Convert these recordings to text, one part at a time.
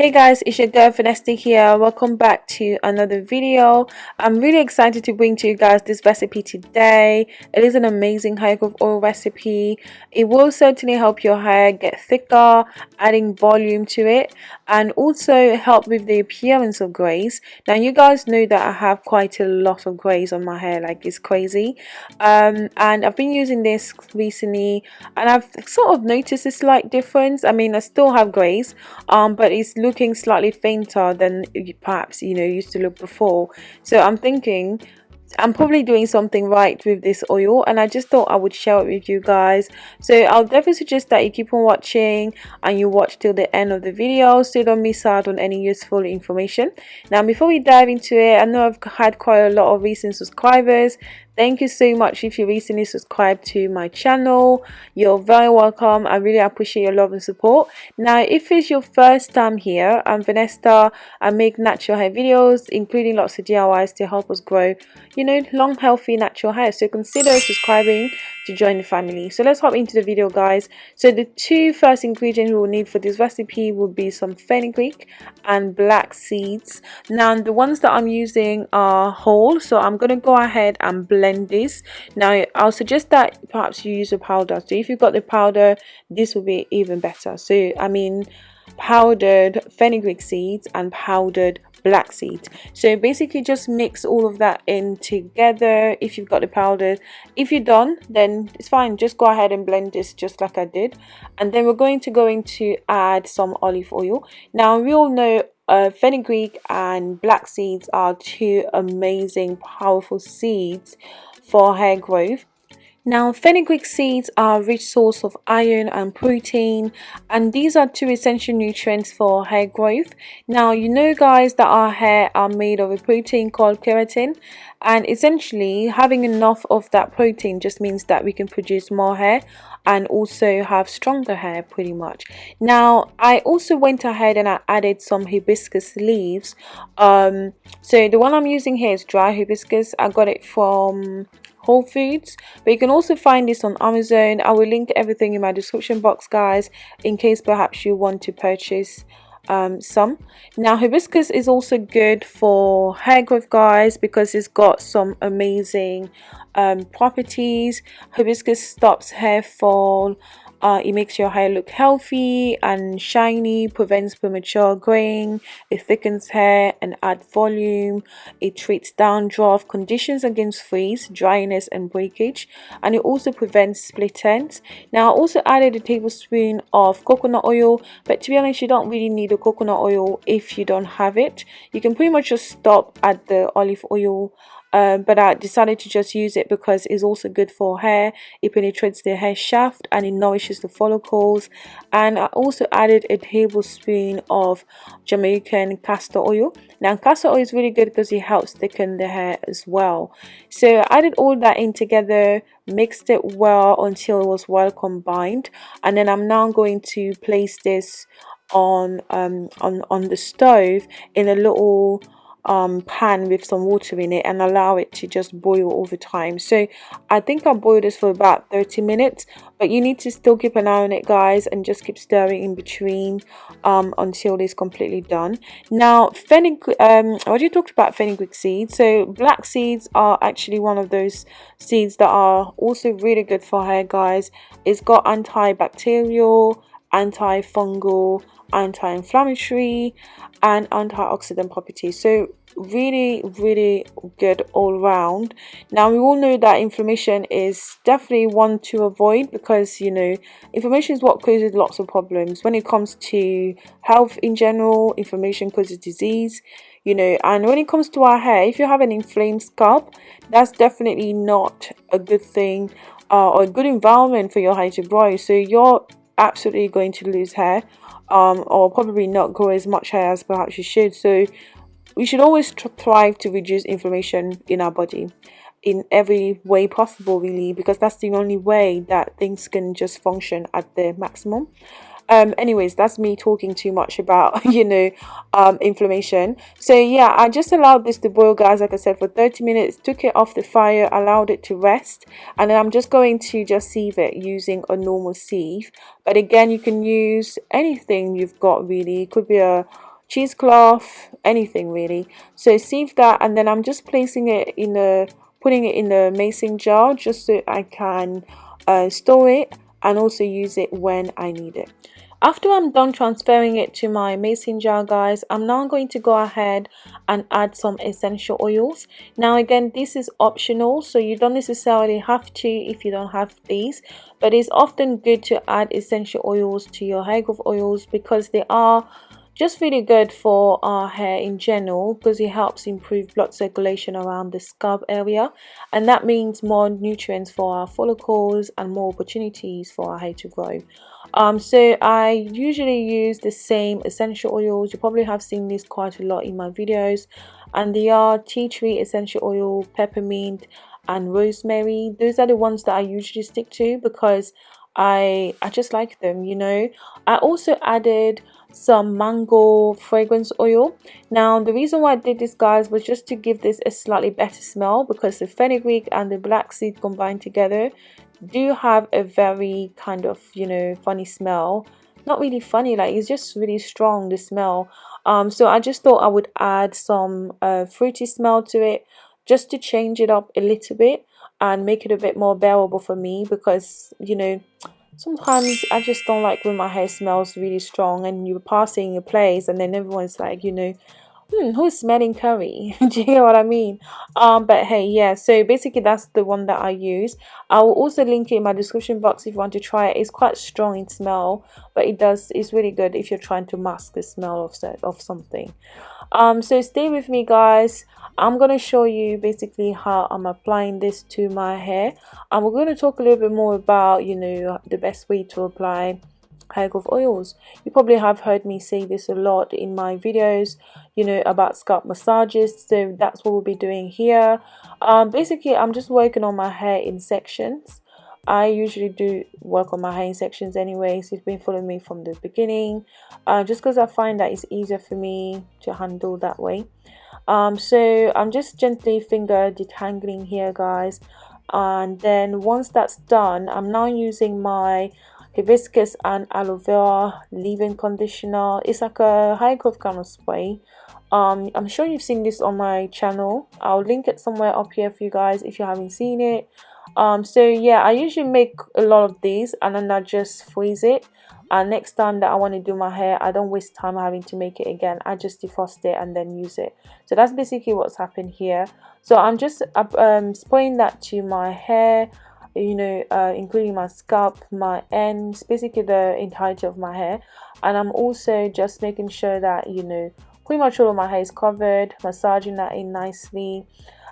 Hey guys, it's your girl Vanessa here. Welcome back to another video. I'm really excited to bring to you guys this recipe today. It is an amazing hair growth oil recipe. It will certainly help your hair get thicker, adding volume to it, and also help with the appearance of grays. Now you guys know that I have quite a lot of grays on my hair, like it's crazy. Um, and I've been using this recently, and I've sort of noticed a slight difference. I mean, I still have grays, um, but it's looking slightly fainter than perhaps you know used to look before. So i'm thinking I'm probably doing something right with this oil and I just thought I would share it with you guys. So I'll definitely suggest that you keep on watching and you watch till the end of the video so you don't miss out on any useful information. Now before we dive into it I know I've had quite a lot of recent subscribers thank you so much if you recently subscribed to my channel. You're very welcome. I really appreciate your love and support. Now if it's your first time here i'm vanessa. I make natural hair videos including lots of diys to help us grow you know long healthy natural hair. So consider subscribing to join the family. So let's hop into the video guys. So the two first ingredients we will need for this recipe will be some fenugreek and black seeds. Now the ones that i'm using are whole. So i'm going to go ahead and blend this. Now i'll suggest that perhaps you use a powder. So if you've got the powder this will be even better. So i mean powdered fenugreek seeds and powdered black seeds. So basically just mix all of that in together. If you've got the powder if you're done then it's fine. Just go ahead and blend this just like I did. And then we're going to go into add some olive oil. Now we all know uh, fenugreek and black seeds are two amazing powerful seeds for hair growth now, fenugreek seeds are a rich source of iron and protein, and these are two essential nutrients for hair growth. Now, you know, guys, that our hair are made of a protein called keratin, and essentially, having enough of that protein just means that we can produce more hair and also have stronger hair pretty much. Now i also went ahead and i added some hibiscus leaves. Um so the one i'm using here is dry hibiscus. I got it from Whole Foods but you can also find this on Amazon. I will link everything in my description box guys in case perhaps you want to purchase um, some. Now hibiscus is also good for hair growth guys because it's got some amazing um, properties. Hibiscus stops hair fall uh, it makes your hair look healthy and shiny, prevents premature graying, it thickens hair and adds volume, it treats dandruff, conditions against frizz, dryness and breakage, and it also prevents split ends. Now I also added a tablespoon of coconut oil, but to be honest you don't really need a coconut oil if you don't have it. You can pretty much just stop at the olive oil um, but I decided to just use it because it's also good for hair. It penetrates the hair shaft and it nourishes the follicles. And I also added a tablespoon of Jamaican castor oil. Now castor oil is really good because it helps thicken the hair as well. So I added all that in together mixed it well until it was well combined. And then I'm now going to place this on um on on the stove in a little um, pan with some water in it and allow it to just boil over time. So I think I boiled this for about 30 minutes but you need to still keep an eye on it guys and just keep stirring in between um, until it's completely done. Now fenugreek um, I already talked about fenugreek seeds. So black seeds are actually one of those seeds that are also really good for hair guys. It's got antibacterial antifungal anti-inflammatory and antioxidant properties. So really really good all round. Now we all know that inflammation is definitely one to avoid because you know inflammation is what causes lots of problems. When it comes to health in general inflammation causes disease you know and when it comes to our hair if you have an inflamed scalp that's definitely not a good thing uh, or a good environment for your hair to grow. So you're absolutely going to lose hair um, or probably not grow as much hair as perhaps you should. So we should always thrive to reduce inflammation in our body in every way possible really because that's the only way that things can just function at the maximum um anyways that's me talking too much about you know um inflammation. So yeah i just allowed this to boil guys like i said for 30 minutes took it off the fire allowed it to rest and then i'm just going to just sieve it using a normal sieve. But again you can use anything you've got really. It could be a cheesecloth anything really. So sieve that and then I'm just placing it in a putting it in the mason jar just so I can uh, store it and also use it when I need it after I'm done transferring it to my mason jar guys, I'm now going to go ahead and add some essential oils. Now again, this is optional, so you don't necessarily have to if you don't have these. But it's often good to add essential oils to your hair growth oils because they are just really good for our hair in general because it helps improve blood circulation around the scalp area and that means more nutrients for our follicles and more opportunities for our hair to grow. Um so i usually use the same essential oils. You probably have seen this quite a lot in my videos and they are tea tree essential oil peppermint and rosemary. Those are the ones that i usually stick to because i i just like them you know. I also added some mango fragrance oil. Now the reason why i did this guys was just to give this a slightly better smell because the fenugreek and the black seed combined together do have a very kind of you know funny smell. Not really funny like it's just really strong the smell. Um so i just thought i would add some uh, fruity smell to it just to change it up a little bit and make it a bit more bearable for me because you know sometimes i just don't like when my hair smells really strong and you're passing a place and then everyone's like you know hmm, who's smelling curry? Do you get what I mean? Um, but hey, yeah, so basically that's the one that I use. I will also link it in my description box if you want to try it. It's quite strong in smell, but it does, it's really good if you're trying to mask the smell of, of something. Um, so stay with me guys. I'm going to show you basically how I'm applying this to my hair. And we're going to talk a little bit more about, you know, the best way to apply hair growth oils you probably have heard me say this a lot in my videos you know about scalp massages so that's what we'll be doing here um, basically i'm just working on my hair in sections I usually do work on my in sections anyway so you've been following me from the beginning. Uh, just because I find that it's easier for me to handle that way. Um, so I'm just gently finger detangling here guys. And then once that's done I'm now using my hibiscus and aloe vera leave-in conditioner. It's like a high growth kind of spray. Um i'm sure you've seen this on my channel. I'll link it somewhere up here for you guys if you haven't seen it um so yeah i usually make a lot of these and then i just freeze it. And next time that i want to do my hair i don't waste time having to make it again. I just defrost it and then use it. So that's basically what's happened here. So i'm just um spraying that to my hair you know uh, including my scalp my ends basically the entirety of my hair. And I'm also just making sure that you know pretty much all of my hair is covered massaging that in nicely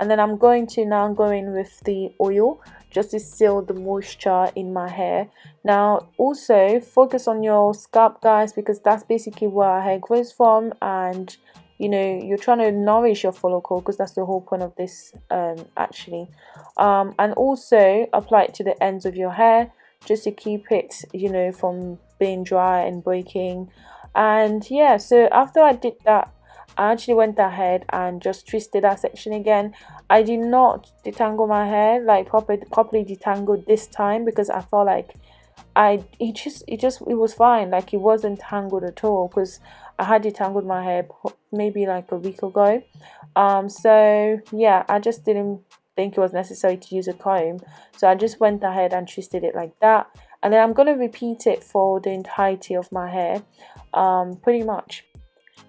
and then I'm going to now go in with the oil just to seal the moisture in my hair. Now also focus on your scalp guys because that's basically where our hair grows from. And you know you're trying to nourish your follicle because that's the whole point of this um, actually. Um, and also apply it to the ends of your hair just to keep it you know from being dry and breaking. And yeah so after I did that I actually went ahead and just twisted that section again. I did not detangle my hair like properly properly detangled this time because I felt like I it just it just it was fine. Like it wasn't tangled at all because I had detangled my hair maybe like a week ago. Um so yeah I just didn't think it was necessary to use a comb. So I just went ahead and twisted it like that. And then I'm going to repeat it for the entirety of my hair um pretty much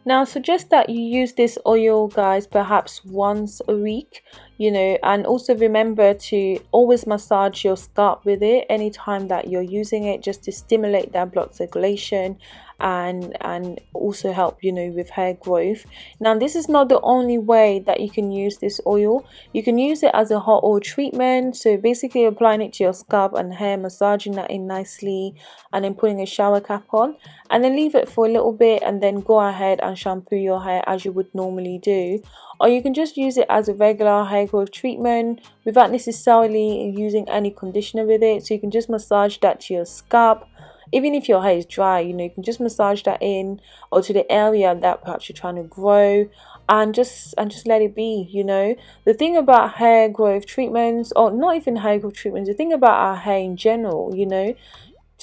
now suggest that you use this oil guys perhaps once a week you know and also remember to always massage your scalp with it anytime that you're using it just to stimulate that blood circulation and and also help you know with hair growth. Now this is not the only way that you can use this oil. You can use it as a hot oil treatment. So basically applying it to your scalp and hair massaging that in nicely and then putting a shower cap on. And then leave it for a little bit and then go ahead and shampoo your hair as you would normally do or you can just use it as a regular hair growth treatment without necessarily using any conditioner with it. So you can just massage that to your scalp. Even if your hair is dry you know you can just massage that in or to the area that perhaps you're trying to grow and just and just let it be you know. The thing about hair growth treatments or not even hair growth treatments the thing about our hair in general you know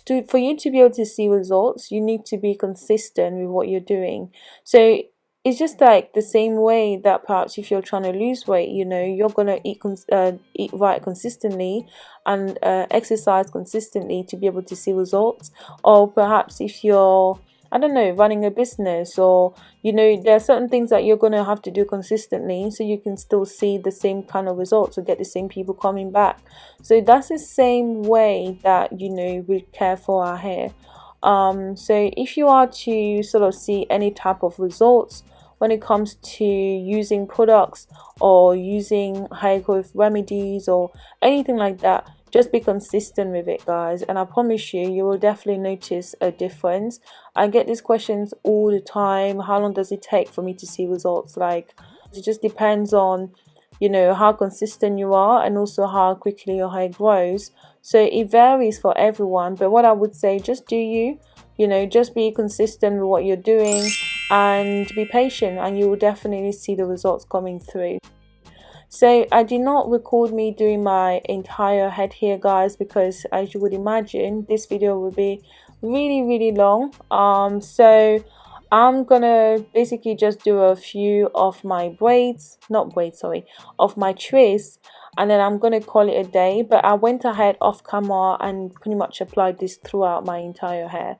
to for you to be able to see results you need to be consistent with what you're doing. So it's just like the same way that perhaps if you're trying to lose weight you know you're gonna eat uh, eat right consistently and uh, exercise consistently to be able to see results or perhaps if you're I don't know, running a business or, you know, there are certain things that you're going to have to do consistently so you can still see the same kind of results or get the same people coming back. So that's the same way that, you know, we care for our hair. Um, so if you are to sort of see any type of results when it comes to using products or using hair growth remedies or anything like that just be consistent with it guys. And i promise you you will definitely notice a difference. I get these questions all the time. How long does it take for me to see results? Like it just depends on you know how consistent you are and also how quickly your hair grows. So it varies for everyone but what i would say just do you you know just be consistent with what you're doing and be patient and you will definitely see the results coming through. So I did not record me doing my entire head here guys because as you would imagine this video will be really really long. Um so I'm gonna basically just do a few of my braids not braids sorry of my twists and then I'm gonna call it a day. But I went ahead off camera and pretty much applied this throughout my entire hair.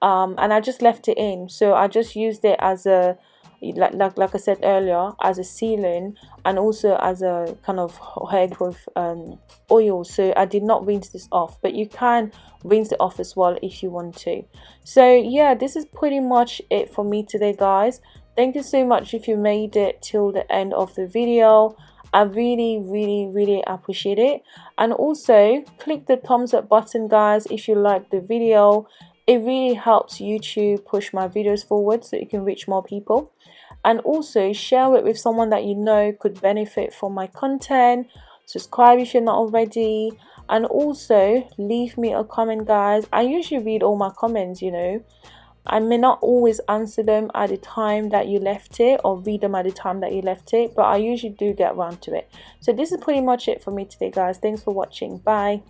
Um, and I just left it in. So I just used it as a like, like like I said earlier as a sealing and also as a kind of hair growth um, oil. So I did not rinse this off but you can rinse it off as well if you want to. So yeah this is pretty much it for me today guys. Thank you so much if you made it till the end of the video. I really really really appreciate it. And also click the thumbs up button guys if you like the video. It really helps YouTube push my videos forward so it can reach more people and also share it with someone that you know could benefit from my content. Subscribe if you're not already. And also leave me a comment guys. I usually read all my comments you know. I may not always answer them at the time that you left it or read them at the time that you left it but I usually do get around to it. So this is pretty much it for me today guys. Thanks for watching. Bye